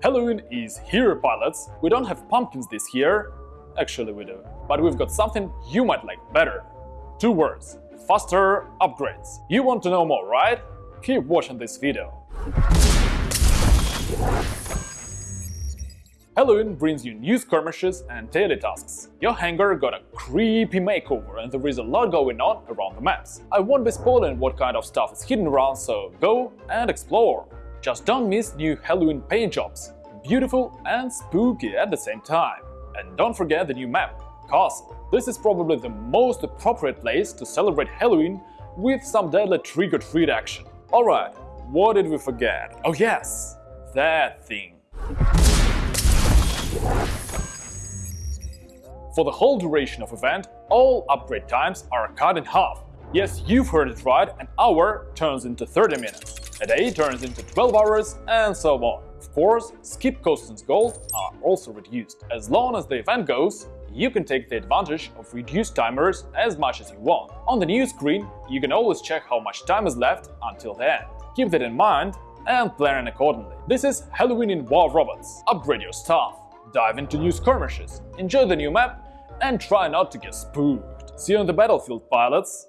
Halloween is here, pilots! We don't have pumpkins this year. Actually, we do. But we've got something you might like better. Two words. Faster upgrades. You want to know more, right? Keep watching this video. Halloween brings you new skirmishes and daily tasks. Your hangar got a creepy makeover and there is a lot going on around the maps. I won't be spoiling what kind of stuff is hidden around, so go and explore. Just don't miss new Halloween paint jobs, beautiful and spooky at the same time. And don't forget the new map, Castle. This is probably the most appropriate place to celebrate Halloween with some deadly trick-or-treat action. Alright, what did we forget? Oh yes, that thing. For the whole duration of event, all upgrade times are cut in half. Yes, you've heard it right, an hour turns into 30 minutes, a day turns into 12 hours, and so on. Of course, skip costs and gold are also reduced. As long as the event goes, you can take the advantage of reduced timers as much as you want. On the new screen, you can always check how much time is left until the end. Keep that in mind and plan accordingly. This is Halloween in War Robots. Upgrade your stuff, dive into new skirmishes, enjoy the new map, and try not to get spooked. See you on the battlefield, pilots!